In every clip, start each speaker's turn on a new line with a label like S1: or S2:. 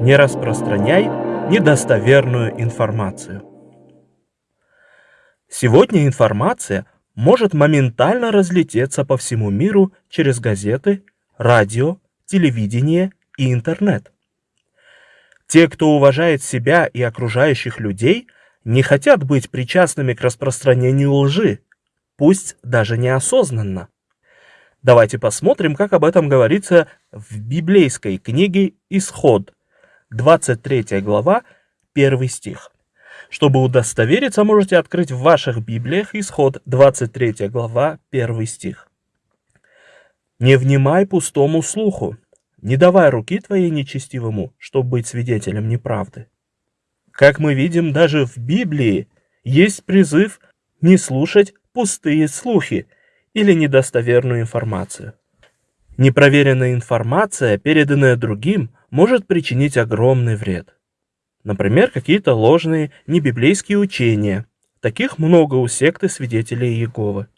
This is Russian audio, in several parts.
S1: Не распространяй недостоверную информацию. Сегодня информация может моментально разлететься по всему миру через газеты, радио, телевидение и интернет. Те, кто уважает себя и окружающих людей, не хотят быть причастными к распространению лжи, пусть даже неосознанно. Давайте посмотрим, как об этом говорится в библейской книге «Исход», 23 глава, 1 стих. Чтобы удостовериться, можете открыть в ваших Библиях Исход, 23 глава, 1 стих. «Не внимай пустому слуху, не давай руки твоей нечестивому, чтобы быть свидетелем неправды». Как мы видим, даже в Библии есть призыв не слушать пустые слухи или недостоверную информацию. Непроверенная информация, переданная другим, может причинить огромный вред. Например, какие-то ложные небиблейские учения. Таких много у секты свидетелей Иеговы.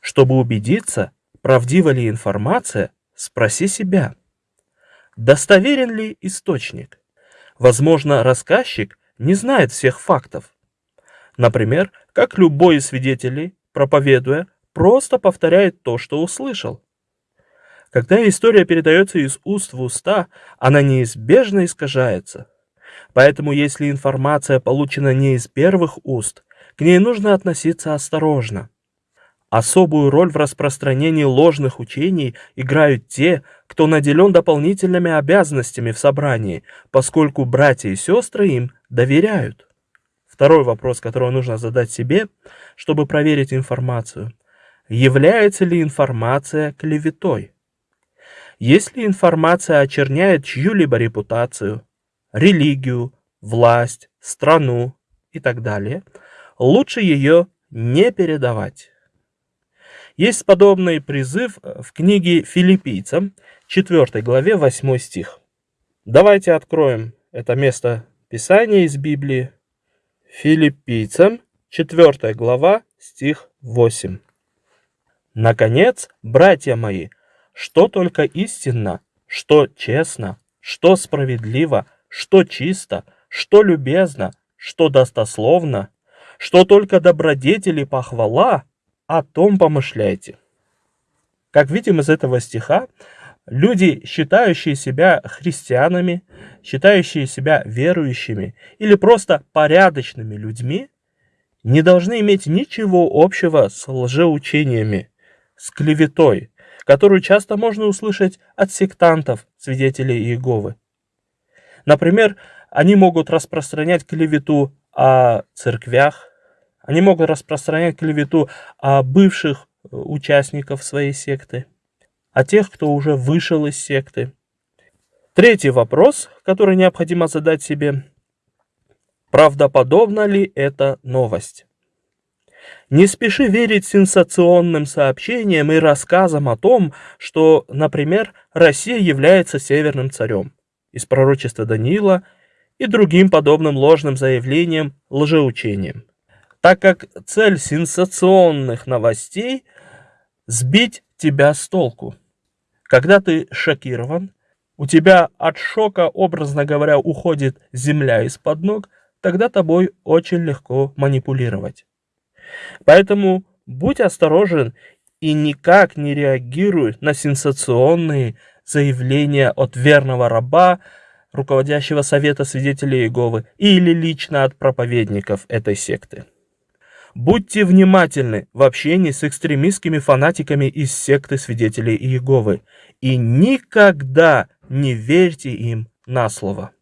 S1: Чтобы убедиться, правдива ли информация, спроси себя. Достоверен ли источник? Возможно, рассказчик не знает всех фактов. Например, как любой из свидетелей, проповедуя, просто повторяет то, что услышал. Когда история передается из уст в уста, она неизбежно искажается – Поэтому если информация получена не из первых уст, к ней нужно относиться осторожно. Особую роль в распространении ложных учений играют те, кто наделен дополнительными обязанностями в собрании, поскольку братья и сестры им доверяют. Второй вопрос, который нужно задать себе, чтобы проверить информацию. Является ли информация клеветой? Если информация очерняет чью-либо репутацию, религию, власть, страну и так далее, лучше ее не передавать. Есть подобный призыв в книге филиппийцам, 4 главе, 8 стих. Давайте откроем это место Писания из Библии. Филиппийцам, 4 глава, стих 8. Наконец, братья мои, что только истинно, что честно, что справедливо, что чисто, что любезно, что достословно, что только добродетели похвала, о том помышляйте. Как видим из этого стиха, люди, считающие себя христианами, считающие себя верующими или просто порядочными людьми, не должны иметь ничего общего с лжеучениями, с клеветой, которую часто можно услышать от сектантов, свидетелей Иеговы. Например, они могут распространять клевету о церквях, они могут распространять клевету о бывших э, участников своей секты, о тех, кто уже вышел из секты. Третий вопрос, который необходимо задать себе. Правдоподобна ли эта новость? Не спеши верить сенсационным сообщениям и рассказам о том, что, например, Россия является северным царем из пророчества Даниила и другим подобным ложным заявлениям, лжеучениям. Так как цель сенсационных новостей – сбить тебя с толку. Когда ты шокирован, у тебя от шока, образно говоря, уходит земля из-под ног, тогда тобой очень легко манипулировать. Поэтому будь осторожен и никак не реагируй на сенсационные заявление от верного раба, руководящего совета свидетелей Иеговы, или лично от проповедников этой секты. Будьте внимательны в общении с экстремистскими фанатиками из секты свидетелей Иеговы и никогда не верьте им на слово.